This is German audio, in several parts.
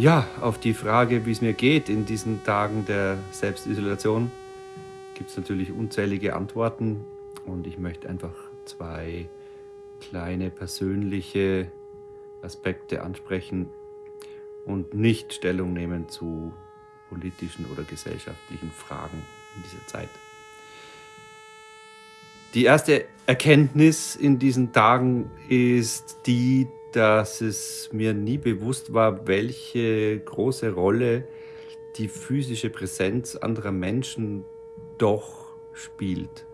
Ja, auf die Frage, wie es mir geht in diesen Tagen der Selbstisolation, gibt es natürlich unzählige Antworten und ich möchte einfach zwei kleine persönliche Aspekte ansprechen und nicht Stellung nehmen zu politischen oder gesellschaftlichen Fragen in dieser Zeit. Die erste Erkenntnis in diesen Tagen ist die, dass es mir nie bewusst war, welche große Rolle die physische Präsenz anderer Menschen doch spielt.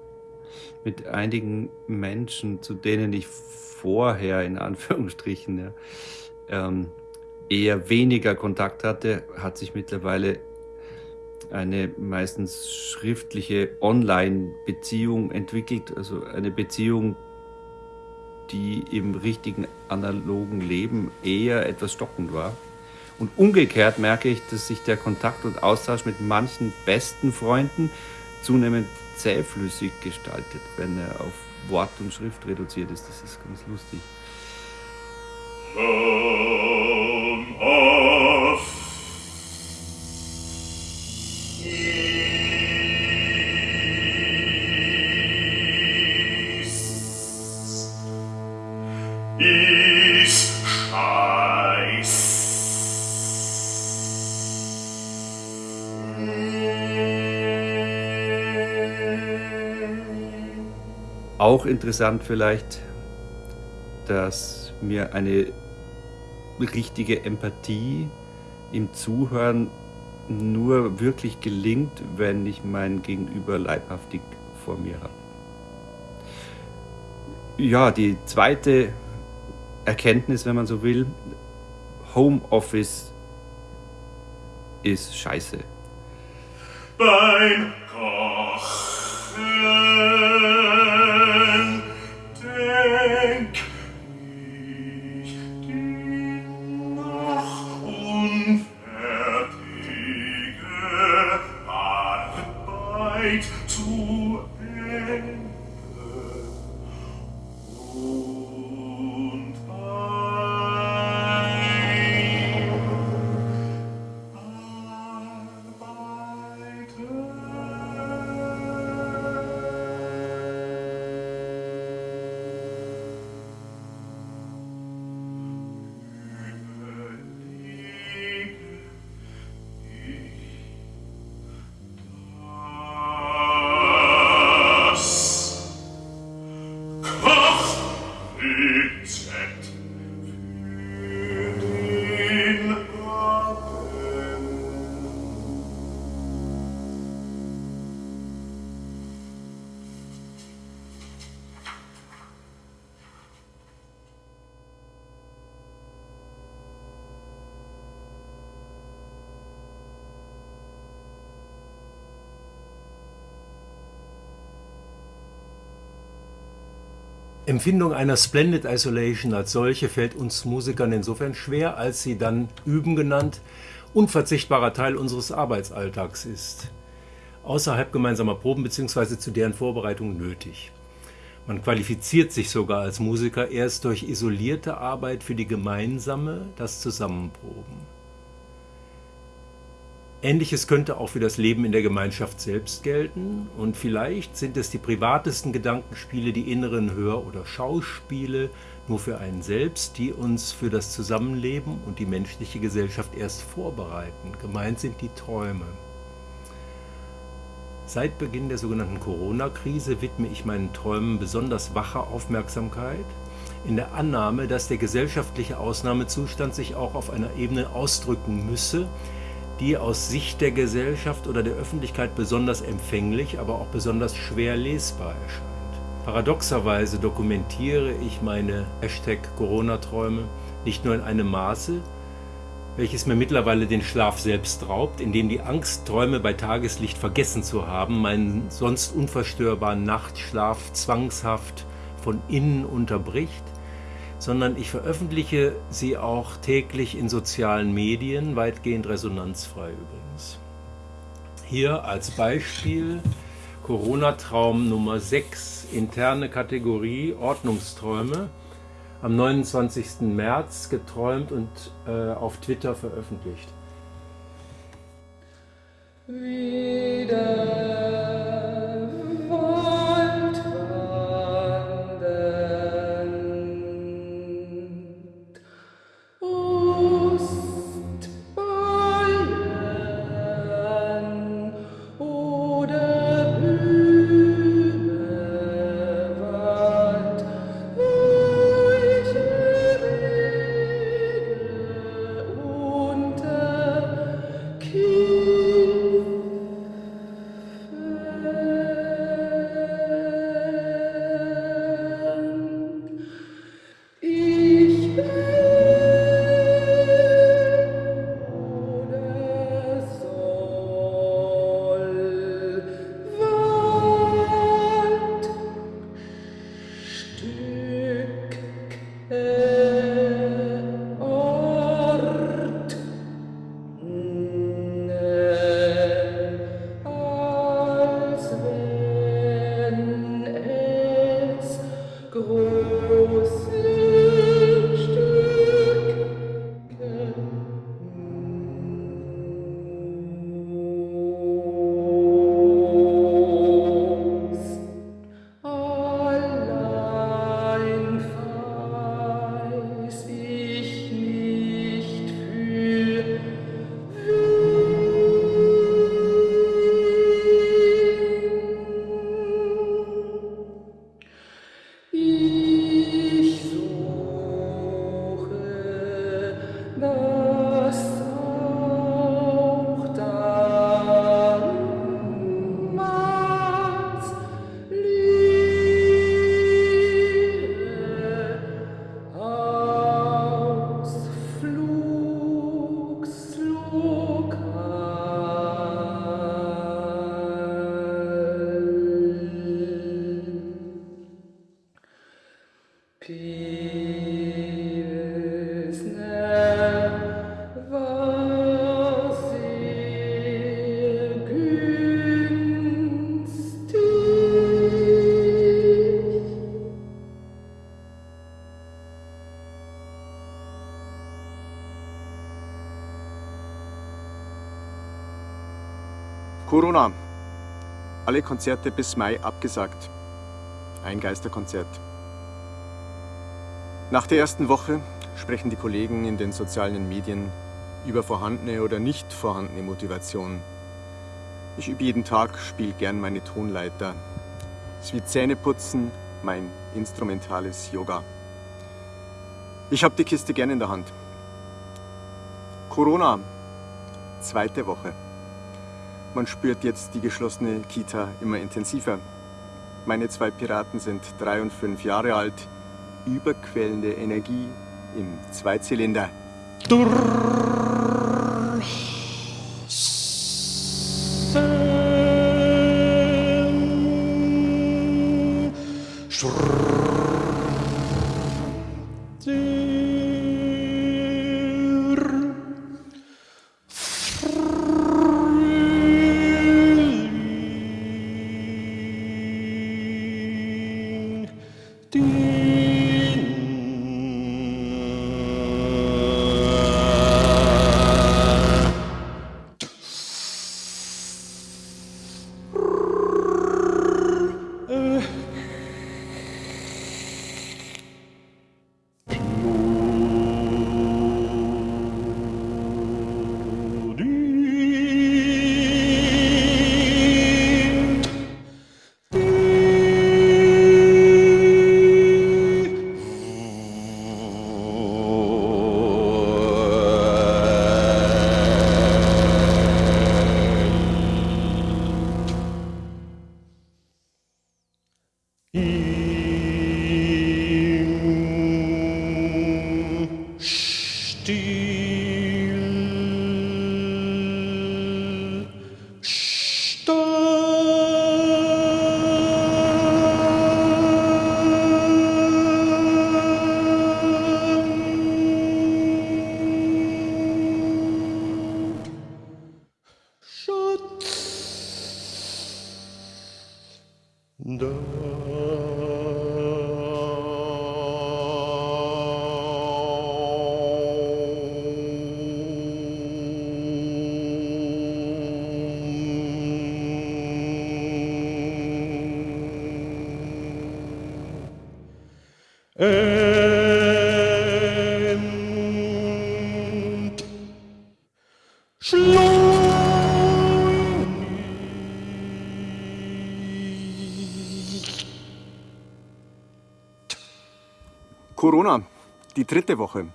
Mit einigen Menschen, zu denen ich vorher in Anführungsstrichen ja, ähm, eher weniger Kontakt hatte, hat sich mittlerweile eine meistens schriftliche Online-Beziehung entwickelt, also eine Beziehung, die im richtigen analogen Leben eher etwas stockend war. Und umgekehrt merke ich, dass sich der Kontakt und Austausch mit manchen besten Freunden zunehmend zähflüssig gestaltet, wenn er auf Wort und Schrift reduziert ist. Das ist ganz lustig. Home Auch interessant vielleicht, dass mir eine richtige Empathie im Zuhören nur wirklich gelingt, wenn ich mein Gegenüber leibhaftig vor mir habe. Ja, die zweite Erkenntnis, wenn man so will, Homeoffice ist scheiße. Bite Empfindung einer Splendid Isolation als solche fällt uns Musikern insofern schwer, als sie dann üben genannt unverzichtbarer Teil unseres Arbeitsalltags ist. Außerhalb gemeinsamer Proben bzw. zu deren Vorbereitung nötig. Man qualifiziert sich sogar als Musiker erst durch isolierte Arbeit für die gemeinsame, das Zusammenproben. Ähnliches könnte auch für das Leben in der Gemeinschaft selbst gelten und vielleicht sind es die privatesten Gedankenspiele, die inneren Hör- oder Schauspiele nur für einen selbst, die uns für das Zusammenleben und die menschliche Gesellschaft erst vorbereiten. Gemeint sind die Träume. Seit Beginn der sogenannten Corona-Krise widme ich meinen Träumen besonders wache Aufmerksamkeit, in der Annahme, dass der gesellschaftliche Ausnahmezustand sich auch auf einer Ebene ausdrücken müsse, die aus Sicht der Gesellschaft oder der Öffentlichkeit besonders empfänglich, aber auch besonders schwer lesbar erscheint. Paradoxerweise dokumentiere ich meine Corona-Träume nicht nur in einem Maße, welches mir mittlerweile den Schlaf selbst raubt, indem die Angst, Träume bei Tageslicht vergessen zu haben, meinen sonst unverstörbaren Nachtschlaf zwangshaft von innen unterbricht, sondern ich veröffentliche sie auch täglich in sozialen Medien, weitgehend resonanzfrei übrigens. Hier als Beispiel Corona-Traum Nummer 6, interne Kategorie Ordnungsträume. am 29. März geträumt und äh, auf Twitter veröffentlicht. Wieder. Corona. Alle Konzerte bis Mai abgesagt. Ein Geisterkonzert. Nach der ersten Woche sprechen die Kollegen in den sozialen Medien über vorhandene oder nicht vorhandene Motivation. Ich übe jeden Tag, spiele gern meine Tonleiter. Es ist wie Zähneputzen, mein instrumentales Yoga. Ich habe die Kiste gern in der Hand. Corona, zweite Woche. Man spürt jetzt die geschlossene Kita immer intensiver. Meine zwei Piraten sind drei und fünf Jahre alt. Überquellende Energie im Zweizylinder. Durr. Da. Corona, die dritte Woche.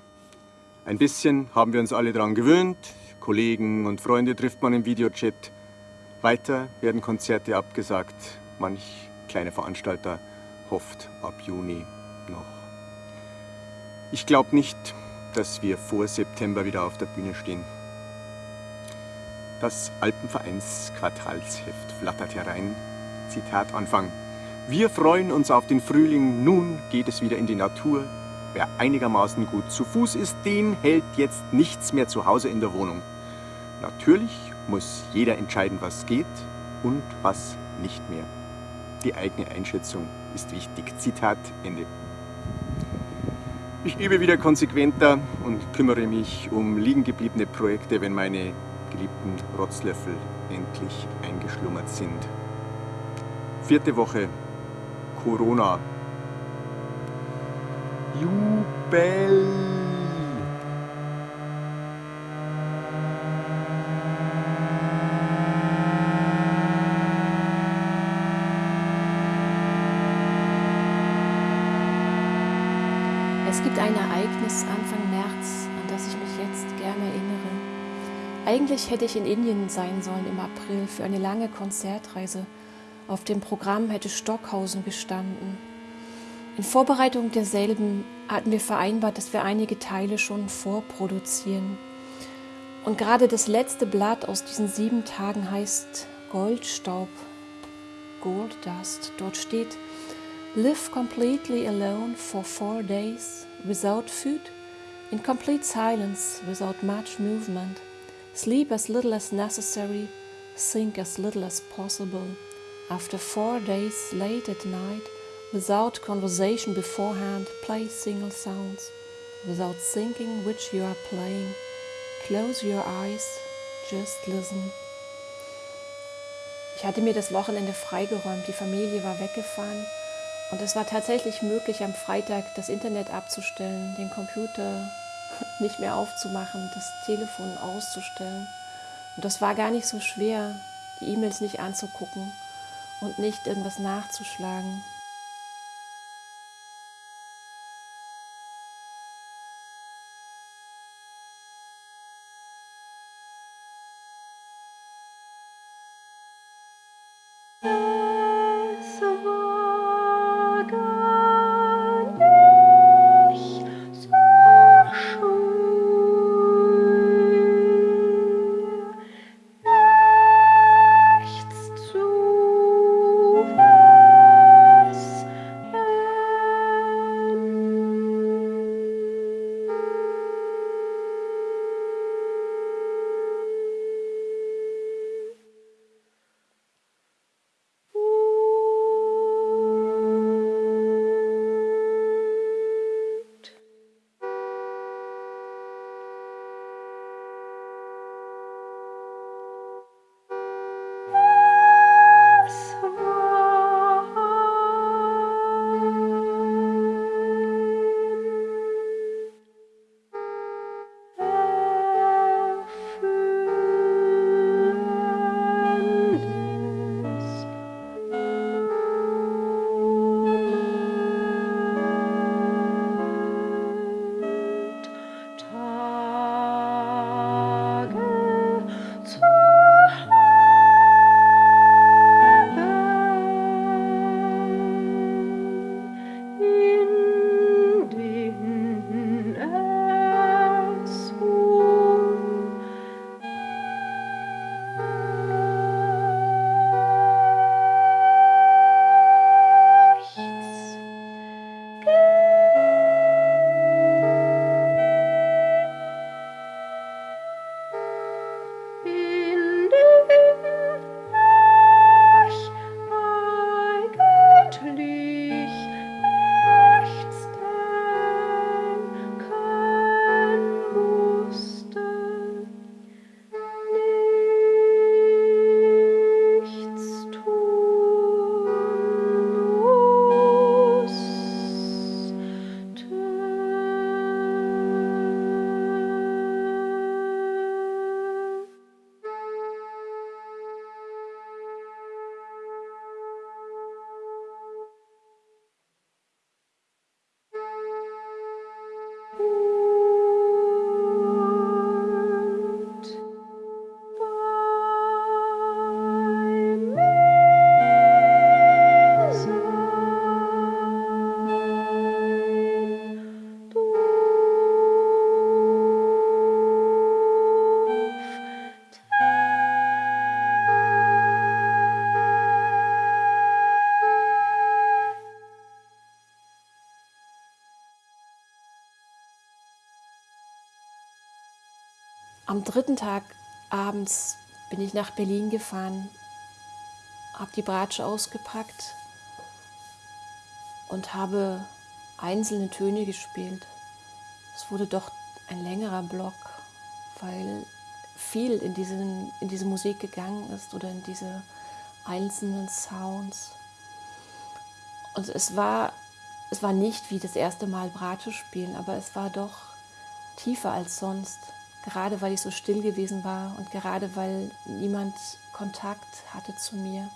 Ein bisschen haben wir uns alle daran gewöhnt. Kollegen und Freunde trifft man im Videochat. Weiter werden Konzerte abgesagt. Manch kleine Veranstalter hofft ab Juni noch. Ich glaube nicht, dass wir vor September wieder auf der Bühne stehen. Das Alpenvereins-Quartalsheft flattert herein. Zitat Anfang. Wir freuen uns auf den Frühling, nun geht es wieder in die Natur. Wer einigermaßen gut zu Fuß ist, den hält jetzt nichts mehr zu Hause in der Wohnung. Natürlich muss jeder entscheiden, was geht und was nicht mehr. Die eigene Einschätzung ist wichtig. Zitat Ende. Ich übe wieder konsequenter und kümmere mich um liegen gebliebene Projekte, wenn meine geliebten Rotzlöffel endlich eingeschlummert sind. Vierte Woche Corona. Jubel! Es gibt ein Ereignis Anfang März, an das ich mich jetzt gerne erinnere. Eigentlich hätte ich in Indien sein sollen im April für eine lange Konzertreise. Auf dem Programm hätte Stockhausen gestanden. In Vorbereitung derselben hatten wir vereinbart, dass wir einige Teile schon vorproduzieren. Und gerade das letzte Blatt aus diesen sieben Tagen heißt Goldstaub, Gold Dust. Dort steht, Live completely alone for four days, without food, in complete silence, without much movement. Sleep as little as necessary, think as little as possible. After four days, late at night, without conversation beforehand, play single sounds, without thinking which you are playing. Close your eyes, just listen. Ich hatte mir das Wochenende freigeräumt, die Familie war weggefahren und es war tatsächlich möglich, am Freitag das Internet abzustellen, den Computer nicht mehr aufzumachen, das Telefon auszustellen. Und das war gar nicht so schwer, die E-Mails nicht anzugucken und nicht irgendwas nachzuschlagen. Am dritten Tag abends bin ich nach Berlin gefahren, habe die Bratsche ausgepackt und habe einzelne Töne gespielt. Es wurde doch ein längerer Block, weil viel in, diesen, in diese Musik gegangen ist oder in diese einzelnen Sounds. Und es war, es war nicht wie das erste Mal Bratsche spielen, aber es war doch tiefer als sonst. Gerade weil ich so still gewesen war und gerade weil niemand Kontakt hatte zu mir.